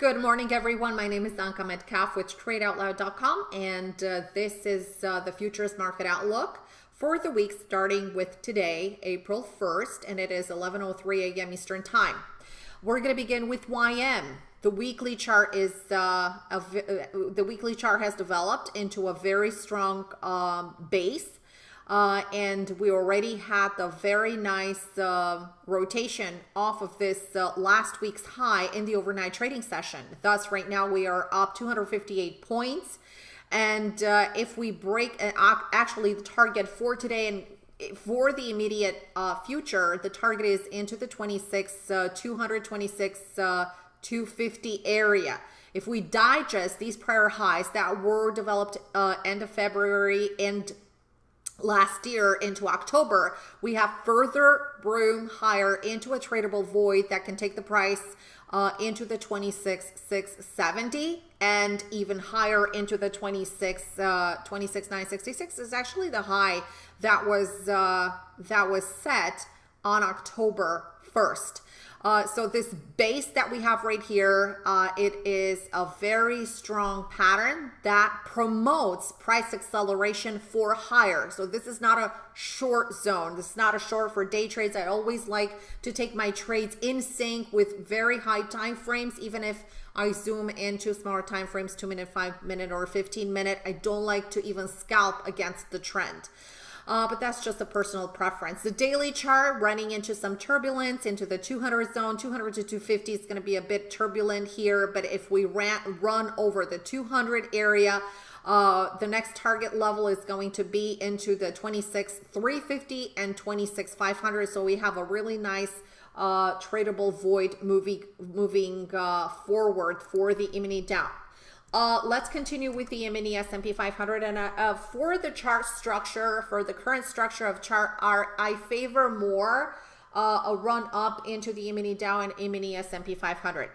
Good morning, everyone. My name is Anka Metcalf with TradeOutloud.com, and uh, this is uh, the futures market outlook for the week starting with today, April 1st, and it is 11:03 a.m. Eastern Time. We're going to begin with YM. The weekly chart is uh, a, the weekly chart has developed into a very strong um, base uh, and we already had the very nice uh, rotation off of this uh, last week's high in the overnight trading session. Thus, right now we are up 258 points. And uh, if we break, uh, actually the target for today and for the immediate uh, future, the target is into the 26, uh, 226, uh, 250 area. If we digest these prior highs that were developed end of February and last year into October, we have further room higher into a tradable void that can take the price uh, into the 26,670 and even higher into the 26, uh, 26,966 is actually the high that was, uh, that was set on October 1st. Uh, so this base that we have right here, uh, it is a very strong pattern that promotes price acceleration for higher. So this is not a short zone. This is not a short for day trades. I always like to take my trades in sync with very high time frames, even if I zoom into smaller time frames, two minute, five minute, or 15 minute. I don't like to even scalp against the trend uh, but that's just a personal preference. The daily chart running into some turbulence into the 200 zone, 200 to 250 is going to be a bit turbulent here, but if we ran, run over the 200 area, uh, the next target level is going to be into the 26 350 and 26 500. So we have a really nice uh, tradable void moving moving uh, forward for the e-mini Dow. Uh, let's continue with the mini S&P 500 and uh, uh, for the chart structure, for the current structure of chart, are I favor more uh, a run up into the mini Dow and mini S&P 500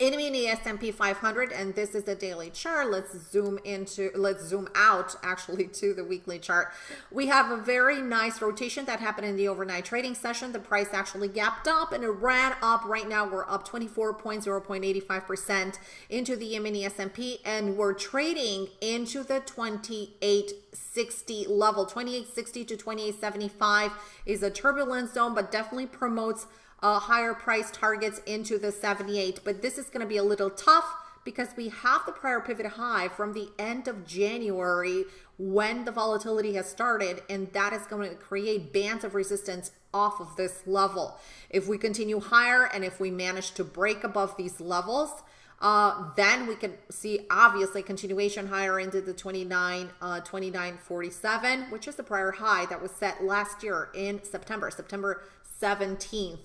in the S&P 500 and this is the daily chart. Let's zoom into let's zoom out actually to the weekly chart. We have a very nice rotation that happened in the overnight trading session. The price actually gapped up and it ran up. Right now we're up 24.0.85 percent into the mini S&P and we're trading into the 2860 level. 2860 to 2875 is a turbulence zone but definitely promotes uh, higher price targets into the 78. But this is going to be a little tough because we have the prior pivot high from the end of January when the volatility has started and that is going to create bands of resistance off of this level. If we continue higher and if we manage to break above these levels, uh, then we can see obviously continuation higher into the 29, uh, 29.47, which is the prior high that was set last year in September, September 17th.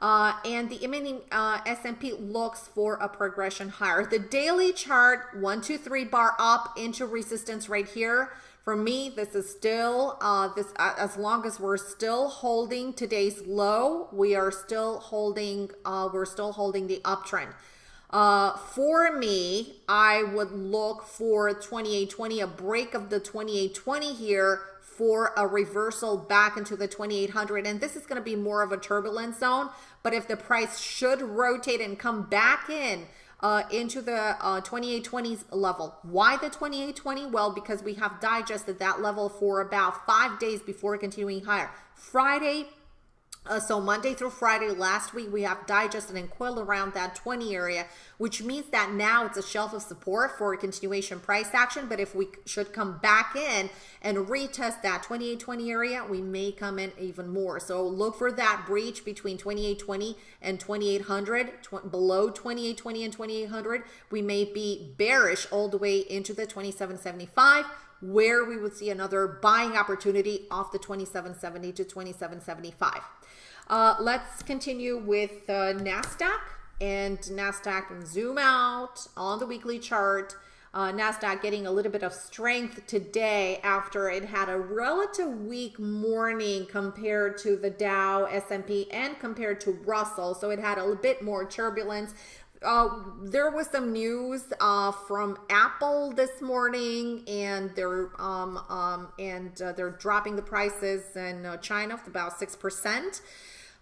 Uh, and the mini uh, S&P looks for a progression higher. The daily chart, one, two, three bar up into resistance right here. For me, this is still, uh, this uh, as long as we're still holding today's low, we are still holding, uh, we're still holding the uptrend. Uh, for me, I would look for 2820, a break of the 2820 here for a reversal back into the 2800 and this is going to be more of a turbulence zone but if the price should rotate and come back in uh, into the uh, 2820s level. Why the 2820? Well, because we have digested that level for about five days before continuing higher. Friday, uh, so Monday through Friday last week, we have digested and coiled around that 20 area, which means that now it's a shelf of support for a continuation price action. But if we should come back in and retest that 2820 area, we may come in even more. So look for that breach between 2820 and 2800, tw below 2820 and 2800. We may be bearish all the way into the 2775 where we would see another buying opportunity off the 2770 to 2775. Uh, let's continue with uh, NASDAQ and NASDAQ and zoom out on the weekly chart. Uh, NASDAQ getting a little bit of strength today after it had a relative weak morning compared to the Dow, S&P, and compared to Russell. So it had a little bit more turbulence. Uh, there was some news uh, from Apple this morning, and they're um, um, and uh, they're dropping the prices in uh, China about six percent.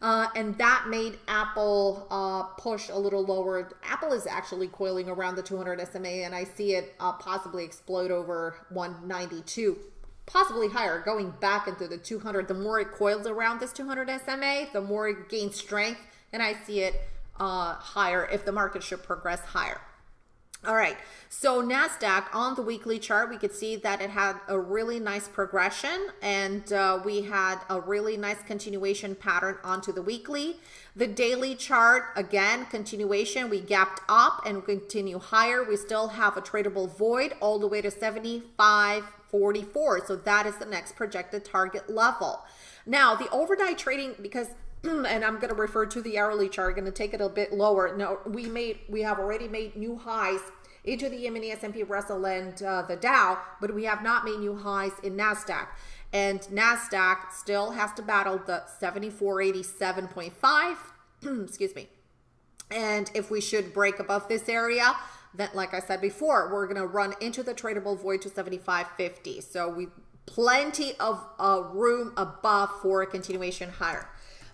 Uh, and that made Apple uh, push a little lower. Apple is actually coiling around the 200 SMA, and I see it uh, possibly explode over 192, possibly higher, going back into the 200. The more it coils around this 200 SMA, the more it gains strength, and I see it uh, higher if the market should progress higher. All right, so NASDAQ on the weekly chart, we could see that it had a really nice progression and uh, we had a really nice continuation pattern onto the weekly. The daily chart, again, continuation, we gapped up and continue higher. We still have a tradable void all the way to 75.44. So that is the next projected target level. Now, the overnight trading, because and I'm going to refer to the hourly chart, going to take it a bit lower. Now, we made, we have already made new highs into the E-mini S&P Russell and uh, the Dow, but we have not made new highs in NASDAQ. And NASDAQ still has to battle the 7487.5, excuse me. And if we should break above this area, then like I said before, we're going to run into the tradable void to 75.50. So we plenty of uh, room above for a continuation higher.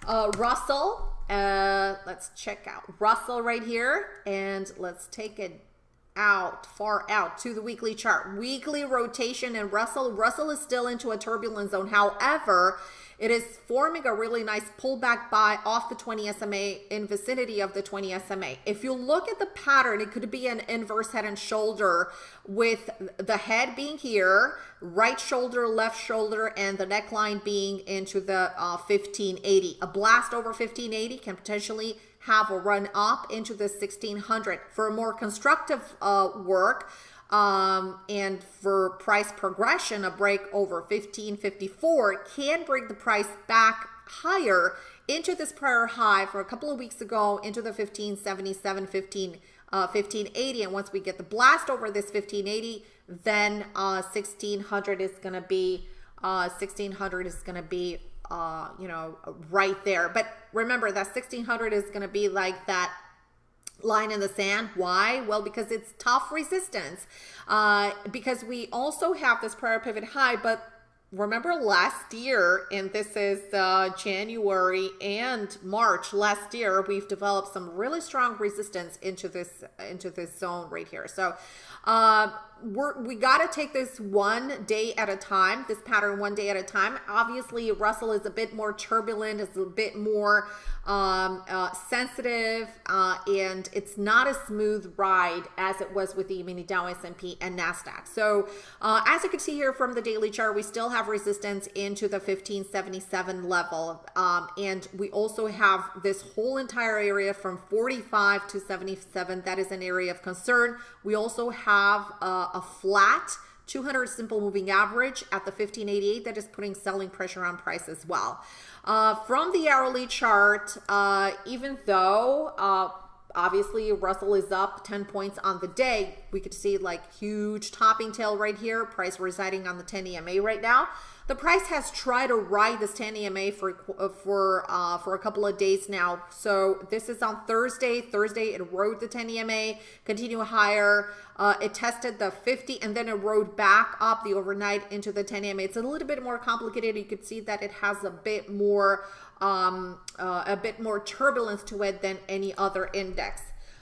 Uh, Russell, uh, let's check out Russell right here and let's take it out, far out to the weekly chart. Weekly rotation and Russell, Russell is still into a turbulent zone. However, it is forming a really nice pullback buy off the 20 SMA in vicinity of the 20 SMA. If you look at the pattern, it could be an inverse head and shoulder with the head being here, right shoulder, left shoulder, and the neckline being into the uh, 1580. A blast over 1580 can potentially have a run up into the 1600 for more constructive uh, work um, and for price progression, a break over 1554 can bring the price back higher into this prior high for a couple of weeks ago into the 1577, 15, uh, 1580. And once we get the blast over this 1580, then uh, 1600 is going to be uh, 1600 is going to be uh, you know, right there. But remember that 1600 is going to be like that line in the sand. Why? Well, because it's tough resistance. Uh, because we also have this prior pivot high, but remember last year, and this is uh, January and March last year, we've developed some really strong resistance into this into this zone right here. So uh, we're, we got to take this one day at a time, this pattern one day at a time. Obviously, Russell is a bit more turbulent, it's a bit more um, uh, sensitive, uh, and it's not a smooth ride as it was with the mini Dow S&P and NASDAQ. So uh, as you can see here from the daily chart, we still have resistance into the 1577 level. Um, and we also have this whole entire area from 45 to 77. That is an area of concern. We also have uh, a flat 200 simple moving average at the 1588 that is putting selling pressure on price as well. Uh, from the hourly chart, uh, even though uh, obviously Russell is up 10 points on the day, we could see like huge topping tail right here, price residing on the 10 EMA right now. The price has tried to ride this 10 EMA for uh, for uh, for a couple of days now. So this is on Thursday. Thursday it rode the 10 EMA, continue higher. Uh, it tested the 50 and then it rode back up the overnight into the 10 EMA. It's a little bit more complicated. You could see that it has a bit more um, uh, a bit more turbulence to it than any other index.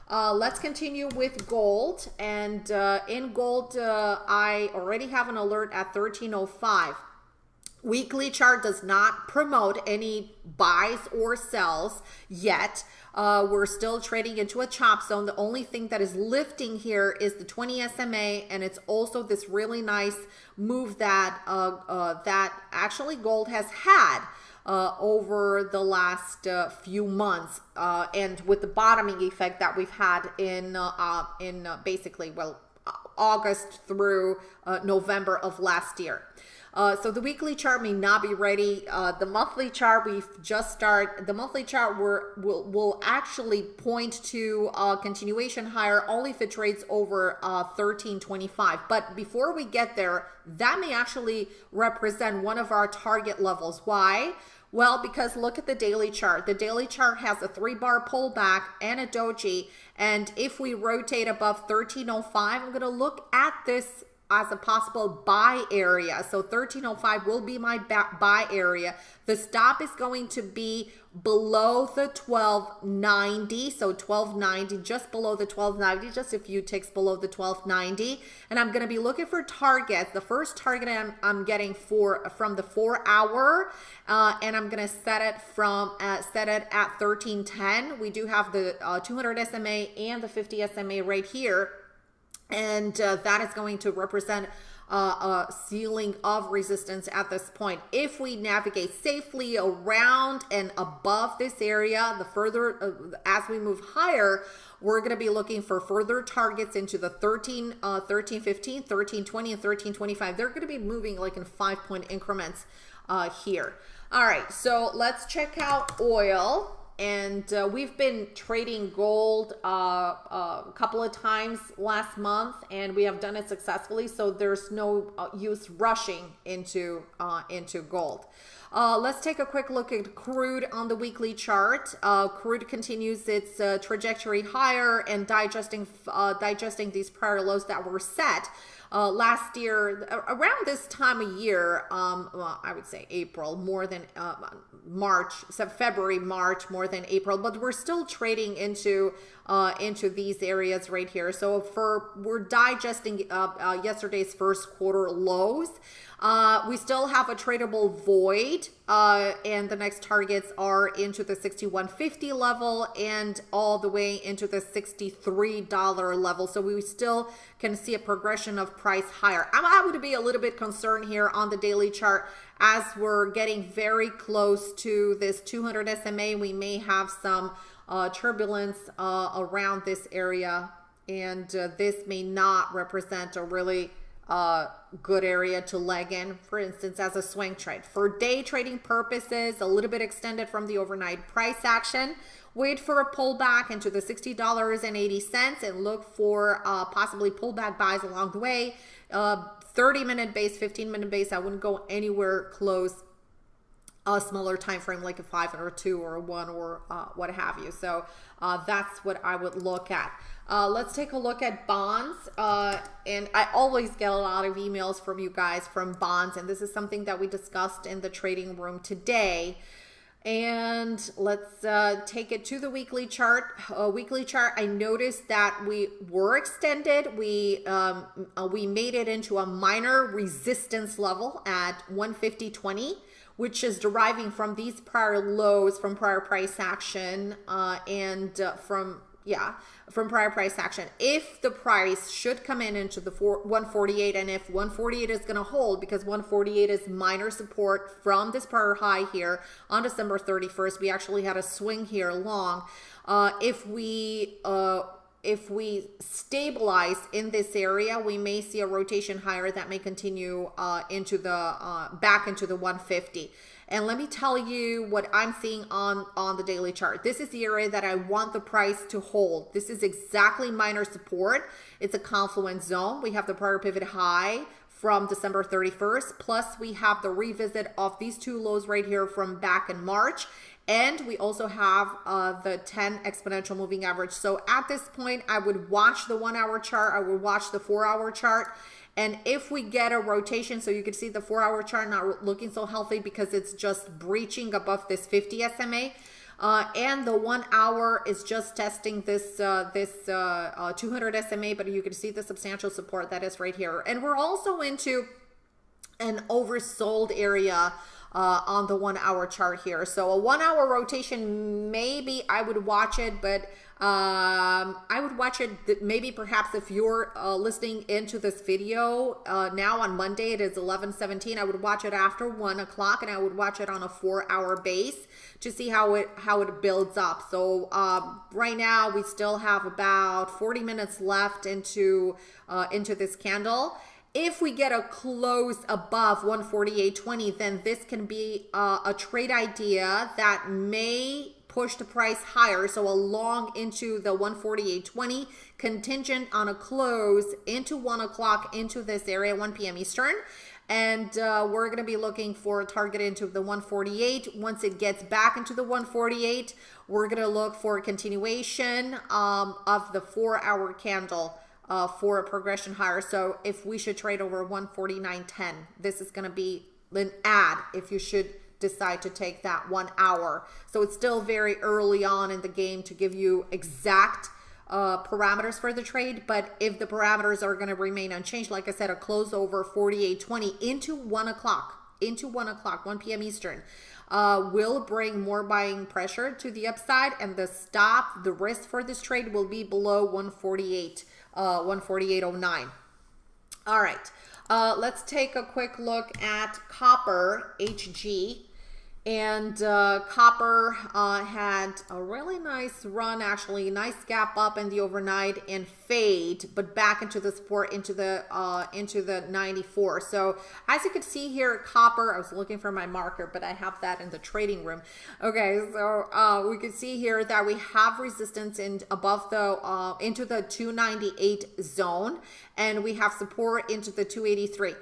Uh, let's continue with gold. And uh, in gold, uh, I already have an alert at 1305. Weekly chart does not promote any buys or sells yet. Uh, we're still trading into a chop zone. The only thing that is lifting here is the 20 SMA, and it's also this really nice move that uh, uh, that actually gold has had uh, over the last uh, few months, uh, and with the bottoming effect that we've had in in basically well August through November of last year. Uh, so the weekly chart may not be ready. Uh, the monthly chart we've just started. The monthly chart will will actually point to a continuation higher only if it trades over uh, 1325. But before we get there, that may actually represent one of our target levels. Why? Well, because look at the daily chart. The daily chart has a three bar pullback and a doji. And if we rotate above 1305, I'm going to look at this as a possible buy area. So 1305 will be my buy area. The stop is going to be below the 1290 so 1290 just below the 1290 just a few ticks below the 1290 and i'm going to be looking for targets. The first target i'm, I'm getting for from the four hour uh, and i'm going to set it from uh, set it at 1310 we do have the uh, 200 sma and the 50 sma right here and uh, that is going to represent uh, a ceiling of resistance at this point. If we navigate safely around and above this area, the further uh, as we move higher, we're going to be looking for further targets into the 13, uh, 13, 15, 13, 20, and 13, 25. They're going to be moving like in five point increments uh, here. All right, so let's check out oil and uh, we've been trading gold uh, uh, a couple of times last month and we have done it successfully so there's no uh, use rushing into uh, into gold. Uh, let's take a quick look at crude on the weekly chart. Crude continues its trajectory higher and digesting digesting these prior lows that were set uh, last year, around this time of year, um, well, I would say April more than uh, March, so February, March more than April, but we're still trading into uh, into these areas right here. So for we're digesting uh, uh, yesterday's first quarter lows. Uh, we still have a tradable void, uh, and the next targets are into the 61.50 level and all the way into the $63 level. So we still can see a progression of price higher. I would be a little bit concerned here on the daily chart as we're getting very close to this 200 SMA. We may have some uh, turbulence uh, around this area, and uh, this may not represent a really uh, good area to leg in, for instance, as a swing trade. For day trading purposes, a little bit extended from the overnight price action. Wait for a pullback into the $60.80 and look for uh, possibly pullback buys along the way. Uh, 30 minute base, 15 minute base, I wouldn't go anywhere close a smaller time frame like a five or a two or a one or uh, what have you. So uh, that's what I would look at. Uh, let's take a look at bonds. Uh, and I always get a lot of emails from you guys from bonds. And this is something that we discussed in the trading room today. And let's uh, take it to the weekly chart. A weekly chart, I noticed that we were extended. We um, uh, we made it into a minor resistance level at 150.20 which is deriving from these prior lows from prior price action uh, and uh, from yeah from prior price action. If the price should come in into the four, 148 and if 148 is going to hold because 148 is minor support from this prior high here on december 31st we actually had a swing here long uh, if we uh, if we stabilize in this area, we may see a rotation higher that may continue uh, into the uh, back into the 150. And let me tell you what I'm seeing on, on the daily chart. This is the area that I want the price to hold. This is exactly minor support. It's a confluence zone. We have the prior pivot high from December 31st. Plus we have the revisit of these two lows right here from back in March. And we also have uh, the 10 exponential moving average. So at this point, I would watch the one hour chart. I would watch the four hour chart and if we get a rotation, so you can see the four hour chart not looking so healthy because it's just breaching above this 50 SMA. Uh, and the one hour is just testing this uh, this uh, uh 200 SMA, but you can see the substantial support that is right here. And we're also into an oversold area uh, on the one hour chart here. So a one hour rotation, maybe I would watch it, but um, I would watch it maybe perhaps if you're uh, listening into this video uh, now on Monday, it is 11 17. I would watch it after one o'clock and I would watch it on a four hour base to see how it how it builds up. So um, right now we still have about 40 minutes left into uh, into this candle if we get a close above 148.20, then this can be uh, a trade idea that may push the price higher. So a long into the 148.20 contingent on a close into one o'clock into this area, 1 p.m. Eastern. And uh, we're going to be looking for a target into the 148. Once it gets back into the 148, we're going to look for a continuation um, of the four hour candle uh, for a progression higher. So if we should trade over 149.10, this is going to be an add if you should decide to take that one hour. So it's still very early on in the game to give you exact uh, parameters for the trade. But if the parameters are going to remain unchanged, like I said, a close over 48.20 into 1 o'clock, into 1 o'clock, 1 p.m. Eastern, uh, will bring more buying pressure to the upside. And the stop, the risk for this trade will be below 148, uh, 148.09. All right. Uh, let's take a quick look at copper HG. And uh, copper uh, had a really nice run, actually, nice gap up in the overnight and fade, but back into the support into the uh, into the 94. So as you can see here, copper. I was looking for my marker, but I have that in the trading room. Okay, so uh, we can see here that we have resistance in above the uh, into the 298 zone, and we have support into the 283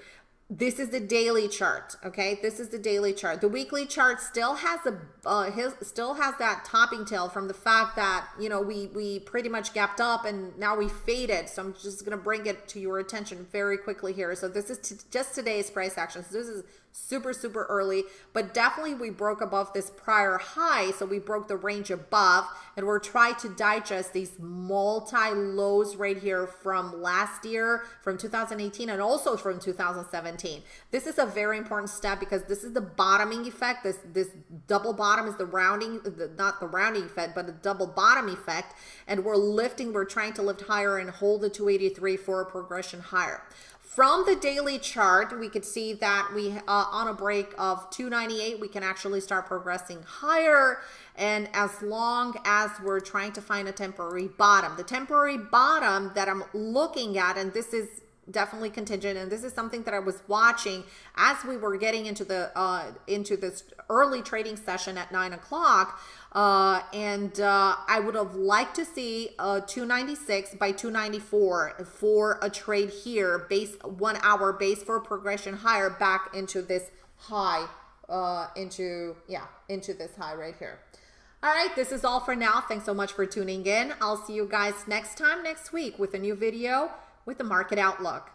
this is the daily chart okay? This is the daily chart. The weekly chart still has a uh, his, still has that topping tail from the fact that you know we we pretty much gapped up and now we faded. So i'm just going to bring it to your attention very quickly here. So this is just today's price action so this is super, super early, but definitely we broke above this prior high. So we broke the range above and we're trying to digest these multi lows right here from last year, from 2018 and also from 2017. This is a very important step because this is the bottoming effect. This, this double bottom is the rounding, the, not the rounding effect, but the double bottom effect. And we're lifting, we're trying to lift higher and hold the 283 for a progression higher. From the daily chart, we could see that we uh, on a break of 298, we can actually start progressing higher. And as long as we're trying to find a temporary bottom, the temporary bottom that I'm looking at, and this is definitely contingent and this is something that i was watching as we were getting into the uh into this early trading session at nine o'clock uh and uh i would have liked to see a 296 by 294 for a trade here base one hour base for progression higher back into this high uh into yeah into this high right here all right, this is all for now. Thanks so much for tuning in. I'll see you guys next time next week with a new video with the market outlook.